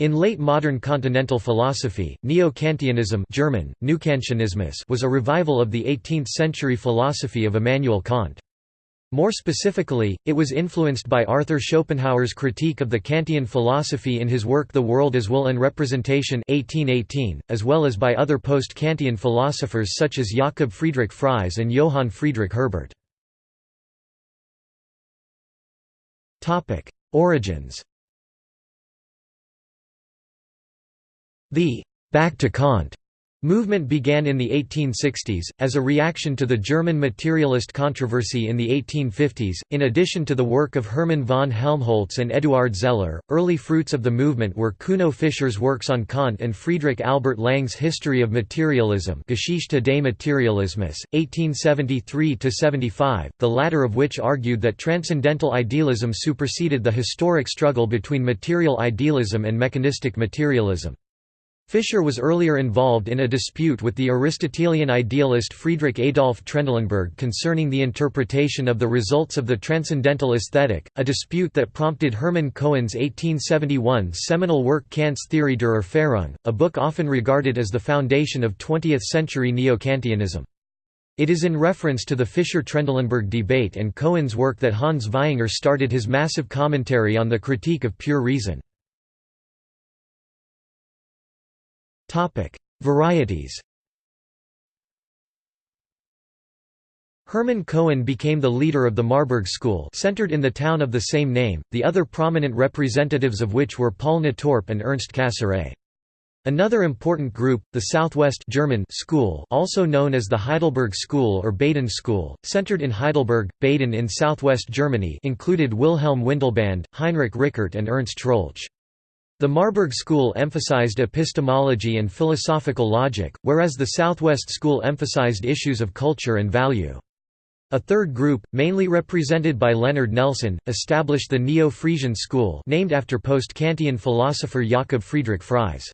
In late modern continental philosophy, Neo-Kantianism German, was a revival of the 18th-century philosophy of Immanuel Kant. More specifically, it was influenced by Arthur Schopenhauer's critique of the Kantian philosophy in his work The World as Will and Representation 1818, as well as by other post-Kantian philosophers such as Jakob Friedrich Fries and Johann Friedrich Herbart. Origins The «back to Kant» movement began in the 1860s, as a reaction to the German materialist controversy in the 1850s. In addition to the work of Hermann von Helmholtz and Eduard Zeller, early fruits of the movement were Kuno Fischer's works on Kant and Friedrich Albert Lange's History of Materialism Geschichte des Materialismus, 1873–75, the latter of which argued that transcendental idealism superseded the historic struggle between material idealism and mechanistic materialism. Fischer was earlier involved in a dispute with the Aristotelian idealist Friedrich Adolf Trendelenburg concerning the interpretation of the results of the transcendental aesthetic, a dispute that prompted Hermann Cohen's 1871 seminal work Kant's Theorie der Erfahrung, a book often regarded as the foundation of 20th-century Neo-Kantianism. It is in reference to the Fischer-Trendelenburg debate and Cohen's work that Hans Vaihinger started his massive commentary on the Critique of Pure Reason. Varieties Hermann Cohen became the leader of the Marburg School centered in the town of the same name, the other prominent representatives of which were Paul Natorp and Ernst Cassirer. Another important group, the Southwest German School also known as the Heidelberg School or Baden School, centered in Heidelberg, Baden in southwest Germany included Wilhelm Windelband, Heinrich Rickert and Ernst Troeltsch. The Marburg school emphasized epistemology and philosophical logic, whereas the Southwest school emphasized issues of culture and value. A third group, mainly represented by Leonard Nelson, established the Neo-Friesian school named after post-Kantian philosopher Jakob Friedrich Fries.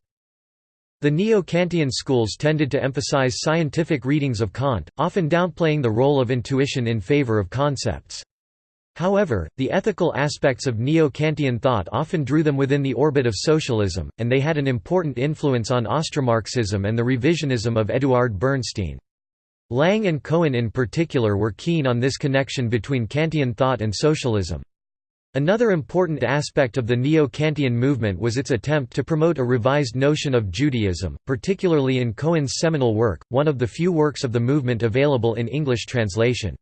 The Neo-Kantian schools tended to emphasize scientific readings of Kant, often downplaying the role of intuition in favor of concepts. However, the ethical aspects of Neo-Kantian thought often drew them within the orbit of socialism, and they had an important influence on Austromarxism and the revisionism of Eduard Bernstein. Lange and Cohen in particular were keen on this connection between Kantian thought and socialism. Another important aspect of the Neo-Kantian movement was its attempt to promote a revised notion of Judaism, particularly in Cohen's seminal work, one of the few works of the movement available in English translation.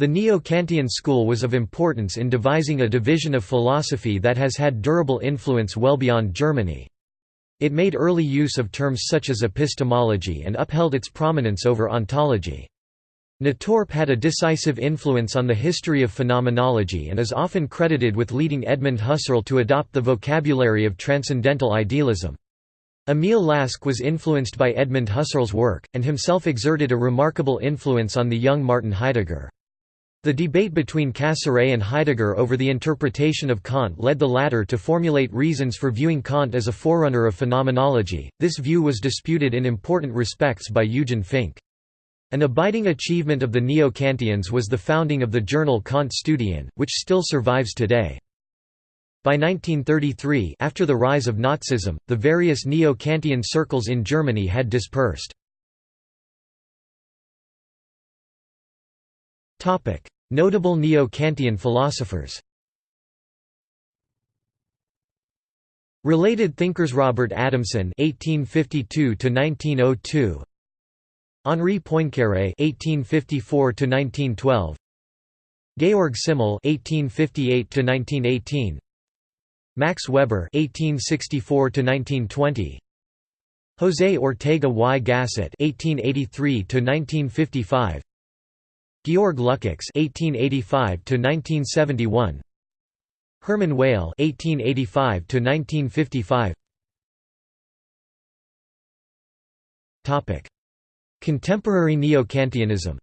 The Neo-Kantian school was of importance in devising a division of philosophy that has had durable influence well beyond Germany. It made early use of terms such as epistemology and upheld its prominence over ontology. Natorp had a decisive influence on the history of phenomenology and is often credited with leading Edmund Husserl to adopt the vocabulary of transcendental idealism. Emil Lask was influenced by Edmund Husserl's work, and himself exerted a remarkable influence on the young Martin Heidegger. The debate between Cassirer and Heidegger over the interpretation of Kant led the latter to formulate reasons for viewing Kant as a forerunner of phenomenology. This view was disputed in important respects by Eugen Fink. An abiding achievement of the Neo-Kantians was the founding of the journal Kant Studien, which still survives today. By 1933 after the rise of Nazism, the various Neo-Kantian circles in Germany had dispersed. Notable Neo-Kantian philosophers Related thinkers Robert Adamson (1852–1902), Henri Poincaré (1854–1912), Georg Simmel (1858–1918), Max Weber (1864–1920), José Ortega y Gasset (1883–1955). Georg Lukács (1885–1971), Hermann Weyl (1885–1955). Topic: Contemporary Neo-Kantianism.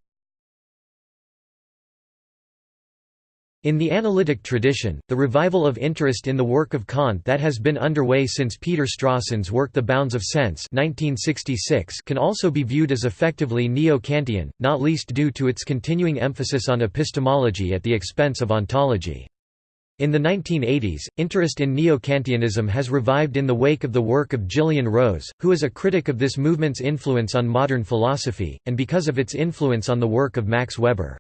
In the analytic tradition, the revival of interest in the work of Kant that has been underway since Peter Strawson's work The Bounds of Sense 1966 can also be viewed as effectively neo-Kantian, not least due to its continuing emphasis on epistemology at the expense of ontology. In the 1980s, interest in Neo-Kantianism has revived in the wake of the work of Gillian Rose, who is a critic of this movement's influence on modern philosophy, and because of its influence on the work of Max Weber.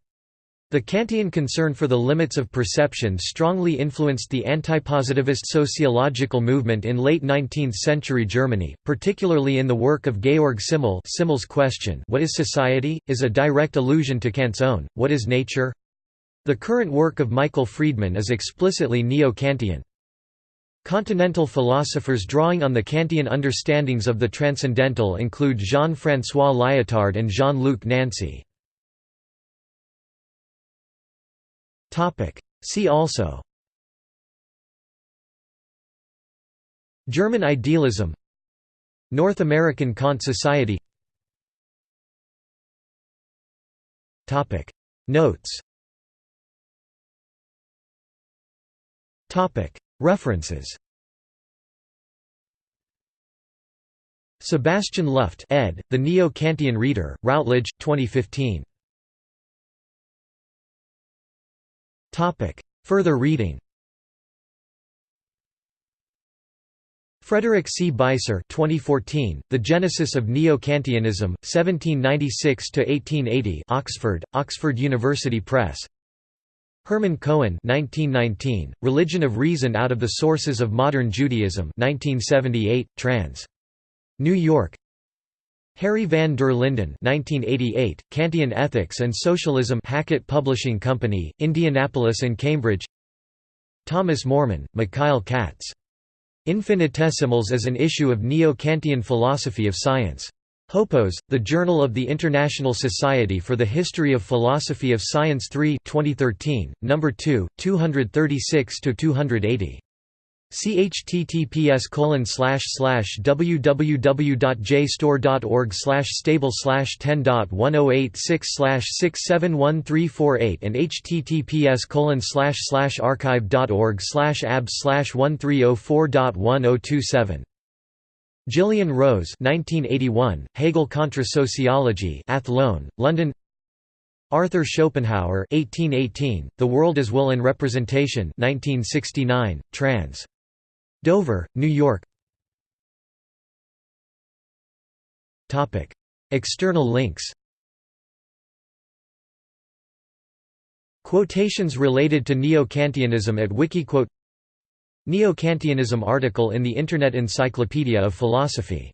The Kantian concern for the limits of perception strongly influenced the antipositivist sociological movement in late 19th-century Germany, particularly in the work of Georg Simmel Simmel's question What is society? is a direct allusion to Kant's own, What is nature? The current work of Michael Friedman is explicitly neo-Kantian. Continental philosophers drawing on the Kantian understandings of the transcendental include Jean-François Lyotard and Jean-Luc Nancy. See also German idealism North American Kant Society Notes References Sebastian Luft ed., The Neo-Kantian Reader, Routledge, 2015. Further reading Frederick C. Beiser 2014, The Genesis of Neo-Kantianism, 1796–1880 Oxford, Oxford University Press Hermann Cohen 1919, Religion of Reason Out of the Sources of Modern Judaism 1978, trans. New York Harry van der Linden 1988, Kantian Ethics and Socialism Hackett Publishing Company, Indianapolis and Cambridge Thomas Mormann, Mikhail Katz. Infinitesimals as an issue of Neo-Kantian philosophy of science. Hopos, The Journal of the International Society for the History of Philosophy of Science 3 2013, No. 2, 236–280. Chttps www.jstor.org stable 10.1086 671348 and https archive.org ab 1304.1027 Gillian Rose 1981, Hegel Contra Sociology Athlone, London Arthur Schopenhauer 1818, The World as Will and Representation 1969, trans. Dover, New York. External links. Quotations related to Neo-Kantianism at Wikiquote. Neo-Kantianism article in the Internet Encyclopedia of Philosophy